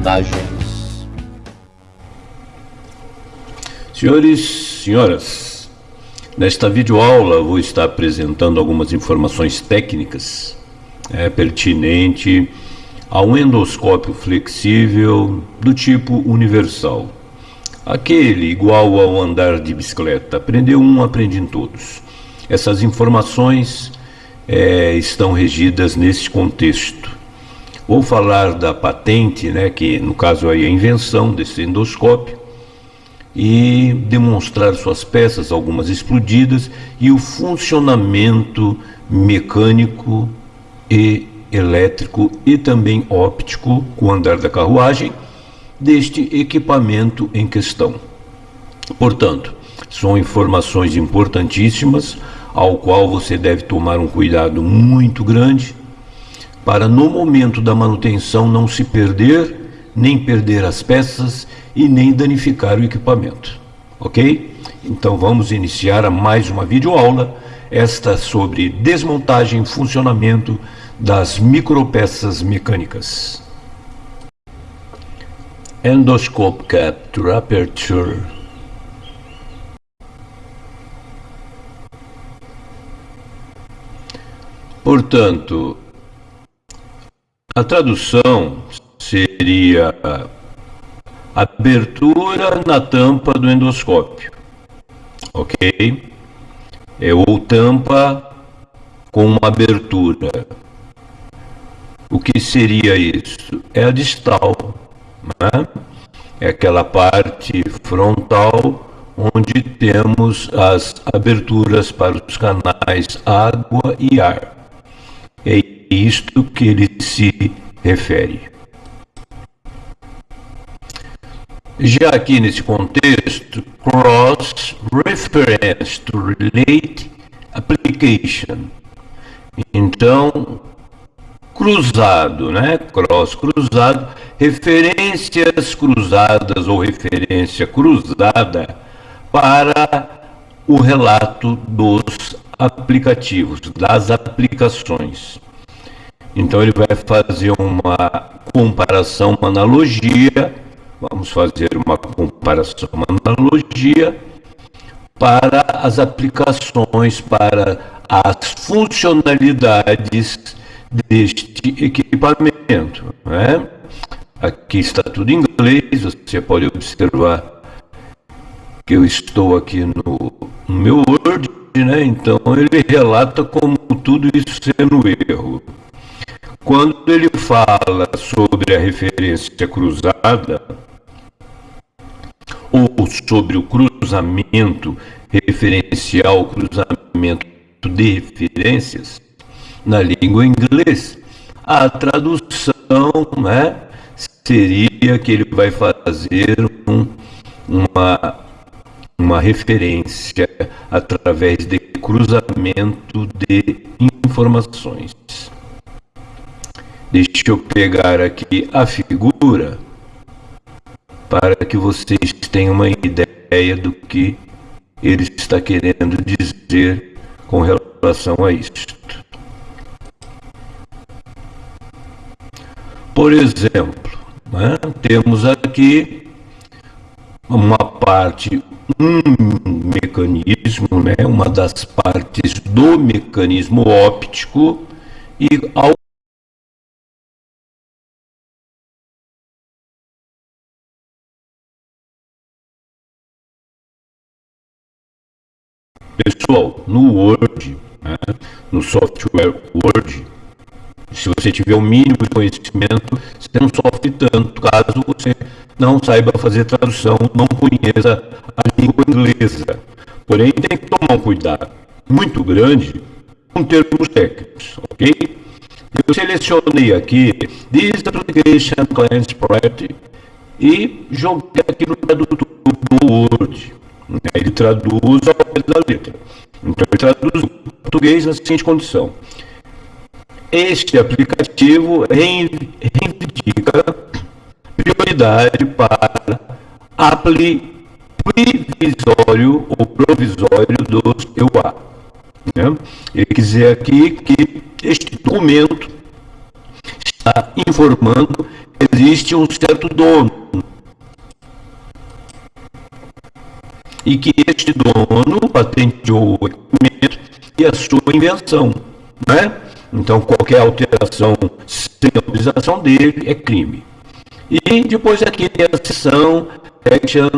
Desmontagens. Senhores, senhoras, nesta videoaula vou estar apresentando algumas informações técnicas é, pertinente a um endoscópio flexível do tipo universal. Aquele igual ao andar de bicicleta. Aprendeu um, aprende em todos. Essas informações é, estão regidas nesse contexto. Vou falar da patente, né, que no caso aí é a invenção desse endoscópio, e demonstrar suas peças, algumas explodidas, e o funcionamento mecânico e elétrico e também óptico com o andar da carruagem deste equipamento em questão. Portanto, são informações importantíssimas ao qual você deve tomar um cuidado muito grande para no momento da manutenção não se perder, nem perder as peças e nem danificar o equipamento. Ok? Então vamos iniciar mais uma videoaula, esta sobre desmontagem e funcionamento das micropeças mecânicas. Endoscope Capture Aperture Portanto, a tradução seria abertura na tampa do endoscópio, ok? É, ou tampa com uma abertura. O que seria isso? É a distal, né? é aquela parte frontal onde temos as aberturas para os canais água e ar. Isto que ele se refere. Já aqui nesse contexto, cross reference to relate application. Então, cruzado, né? Cross cruzado, referências cruzadas ou referência cruzada para o relato dos aplicativos, das aplicações. Então ele vai fazer uma comparação, uma analogia, vamos fazer uma comparação, uma analogia para as aplicações, para as funcionalidades deste equipamento. Né? Aqui está tudo em inglês, você pode observar que eu estou aqui no, no meu Word, né? Então ele relata como tudo isso sendo erro. Quando ele fala sobre a referência cruzada, ou sobre o cruzamento referencial, cruzamento de referências, na língua inglesa, a tradução né, seria que ele vai fazer um, uma uma referência através de cruzamento de informações. Deixa eu pegar aqui a figura para que vocês tenham uma ideia do que ele está querendo dizer com relação a isto. Por exemplo, né, temos aqui uma parte um mecanismo, né, uma das partes do mecanismo óptico e ao Pessoal, no Word, né, no software Word, se você tiver o mínimo de conhecimento, você não sofre tanto caso você não saiba fazer tradução, não conheça a língua inglesa. Porém, tem que tomar um cuidado muito grande com termos técnicos, ok? Eu selecionei aqui This Application Client Property e joguei aqui no tradutor do Word. Ele traduz ao pé da letra. Então, ele traduz o português na seguinte condição. Este aplicativo reivindica prioridade para aplicar previsório ou provisório dos EUA. Né? Ele quer dizer aqui que este documento está informando existe um certo dono. E que este dono patenteou o equipamento e a sua invenção. Né? Então, qualquer alteração sem autorização dele é crime. E depois aqui tem a seção section,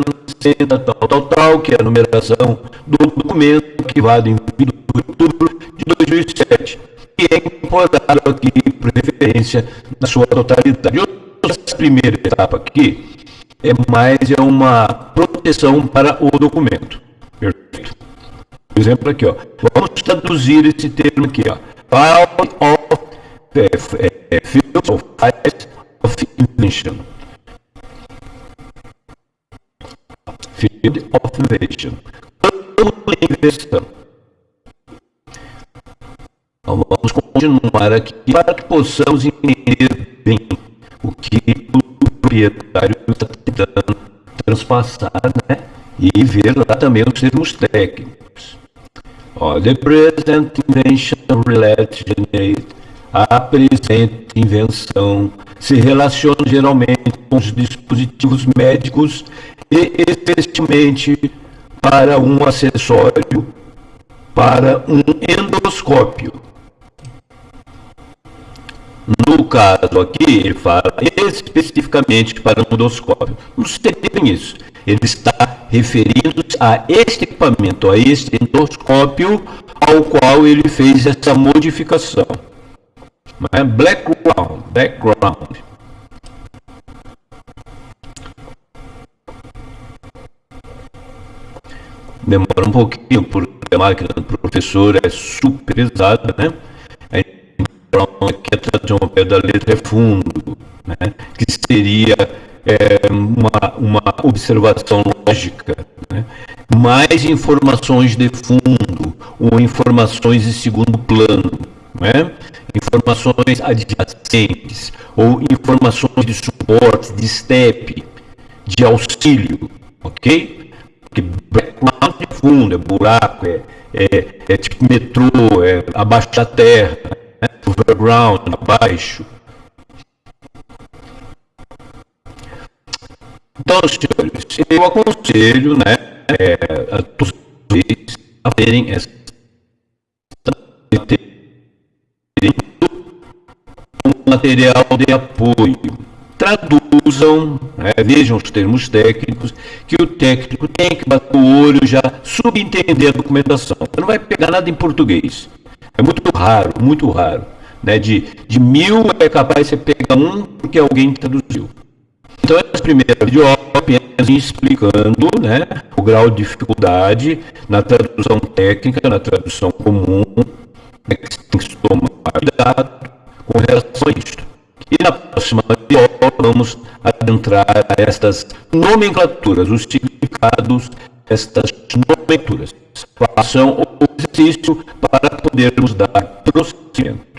senta, tal, tal, tal, que é a numeração do documento vai em 22 de outubro de 2007, que é incorporado aqui por referência na sua totalidade. Essa primeira etapa aqui é mais é uma proteção para o documento. Perfeito? Por exemplo, aqui, ó. Vamos traduzir esse termo aqui, ó. File of, é, é, fields of files of invention. Field of invention. Campo de invenção. Então, vamos continuar aqui para que possamos entender bem o que proprietário está tentando transpassar, né? E ver lá também os termos técnicos. Ó, the present invention relates generate. A presente invenção se relaciona geralmente com os dispositivos médicos e especialmente para um acessório para um endoscópio. No caso aqui, ele fala especificamente para um endoscópio. Não seria isso. Ele está referindo a este equipamento, a este endoscópio ao qual ele fez essa modificação. É background, background. Demora um pouquinho, porque a máquina do professor é super pesada, né? Aqui a tradução ao pé da letra é fundo, né? que seria é, uma, uma observação lógica, né? mais informações de fundo ou informações de segundo plano, né? informações adjacentes ou informações de suporte, de step, de auxílio, ok? Porque background de fundo, é buraco, é, é, é tipo metrô, é abaixo da terra? Overground, abaixo, Então, senhores, eu aconselho né, é, a todos vocês a terem essa material de apoio. Traduzam, né, vejam os termos técnicos, que o técnico tem que bater o olho já subentender a documentação. Não vai pegar nada em português. É muito raro, muito raro. Né? De, de mil é capaz de você pegar um porque alguém traduziu. Então, essa primeira videoaula apenas explicando né, o grau de dificuldade na tradução técnica, na tradução comum, né, que tem que tomar cuidado com relação a isso. E na próxima videoaula vamos adentrar a estas nomenclaturas, os significados destas nomenclaturas. Façam o exercício para podermos dar prosseguimento.